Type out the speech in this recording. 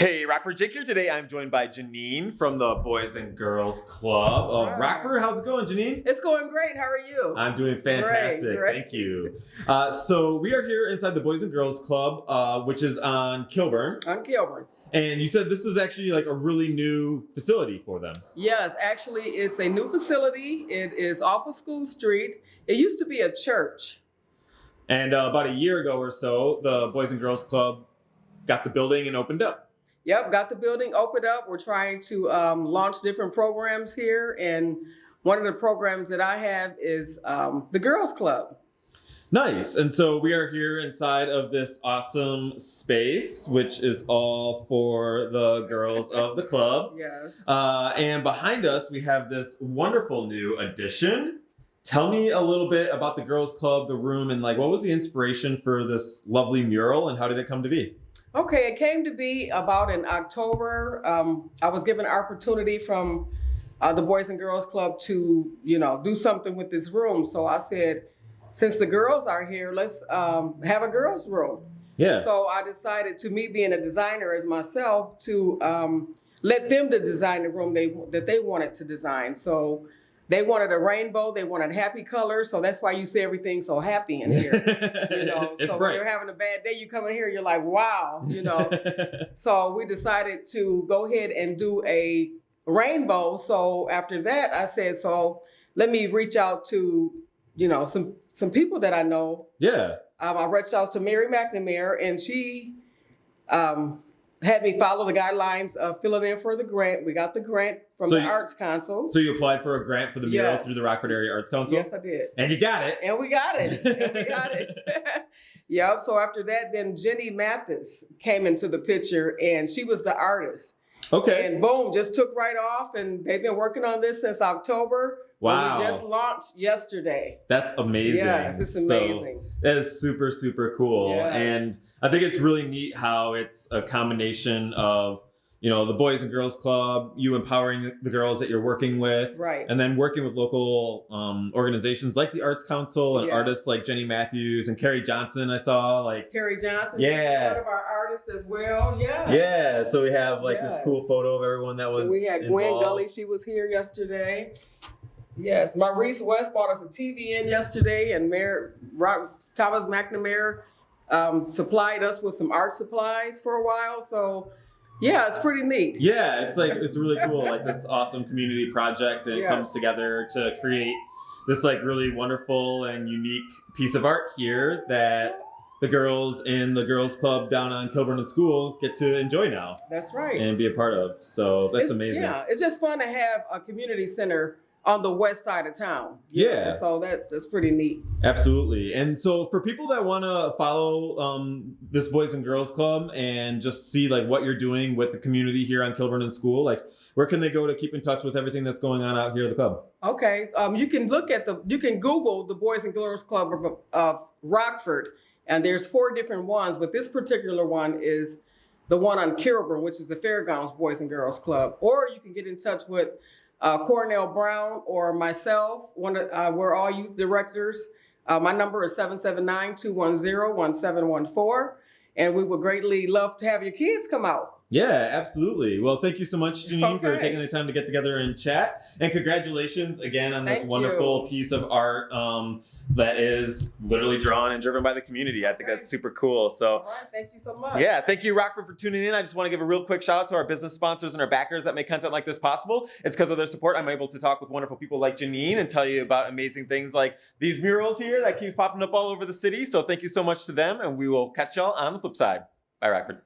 Hey, Rockford Jake here today. I'm joined by Janine from the Boys and Girls Club of Right. Rockford. How's it going, Janine? It's going great. How are you? I'm doing fantastic. Great, great. Thank you. Uh, so we are here inside the Boys and Girls Club, uh, which is on Kilburn. I'm Kilburn. And you said this is actually like a really new facility for them. Yes, actually, it's a new facility. It is off of School Street. It used to be a church. And uh, about a year ago or so, the Boys and Girls Club got the building and opened up. Yep, got the building opened up. We're trying to um, launch different programs here. And one of the programs that I have is um, the Girls Club. Nice. And so we are here inside of this awesome space, which is all for the girls of the club. Yes. Uh, and behind us, we have this wonderful new addition. Tell me a little bit about the girls' club, the room, and like what was the inspiration for this lovely mural, and how did it come to be? Okay, it came to be about in October. Um, I was given opportunity from uh, the Boys and Girls Club to, you know, do something with this room. So I said, since the girls are here, let's um, have a girls' room. Yeah. So I decided to me being a designer as myself to um, let them to design the room they that they wanted to design. So they wanted a rainbow, they wanted happy colors. So that's why you see everything so happy in here. You know, it's so when you're having a bad day, you come in here, you're like, wow, you know. So we decided to go ahead and do a rainbow. So after that, I said, so let me reach out to, you know, some some people that I know. yeah. Um, I reached out to Mayor McNamara, and she um, had me follow the guidelines of filling in for the grant. We got the grant from So the you- Arts Council. So you applied for a grant for the mural Yes. through the Rockford Area Arts Council, yes, I did. and you got it. And we got it. And we got it. yep. So after that, then Jenny Mathis came into the picture and she was the artist. Okay. And boom, just took right off. And they've been working on this since October. Wow. We just launched yesterday. That's amazing. Yes, it's So- amazing. That is super, super cool. Yes. And I think it's really neat how it's a combination of, you know, the Boys and Girls Club, you empowering the girls that you're working with, right. and then working with local um, organizations like the Arts Council and artists like Jenny Matthews and Carrie Johnson, I saw. Like, Carrie Johnson, Yeah. one of our artists as well. Yeah. yeah. So we have like this cool photo of everyone that was. We had Gwen involved. Gully, she was here yesterday. Yes, Maurice West bought us a TV in yesterday, and Mayor Thomas McNamara um, supplied us with some art supplies for a while. So, yeah, it's pretty neat. Yeah, it's like it's really cool, like this awesome community project, and it comes together to create this like really wonderful and unique piece of art here that the girls in the girls club down on Kilburn and School get to enjoy now That's right. and be a part of. So that's It's- amazing. Yeah, it's just fun to have a community center on the west side of town. you know, Yeah. So that's that's pretty neat. Absolutely. And so for people that want to follow um, this Boys and Girls Club and just see like what you're doing with the community here on Kilburn and School, like where can they go to keep in touch with everything that's going on out here at the club? Okay, um, you can look at the, you can Google the Boys and Girls Club of, of Rockford, and there's four different ones, but this particular one is the one on Kilburn, which is the Fairgrounds Boys and Girls Club. Or you can get in touch with uh, Cornell Brown or myself. One, of- uh, we're all youth directors. Uh, my number is 779-210-1714, and we would greatly love to have your kids come out. Yeah, absolutely. Well, thank you so much, Janine, for taking the time to get together and chat. And congratulations again on this Thank wonderful you. piece of art um, that is literally drawn and driven by the community. I think that's super cool. So, right, thank you so much. yeah, thank you, Rockford, for tuning in. I just want to give a real quick shout out to our business sponsors and our backers that make content like this possible. It's because of their support I'm able to talk with wonderful people like Janine and tell you about amazing things like these murals here that keep popping up all over the city. So, thank you so much to them, and we will catch y'all on the flip side. Bye, Rockford.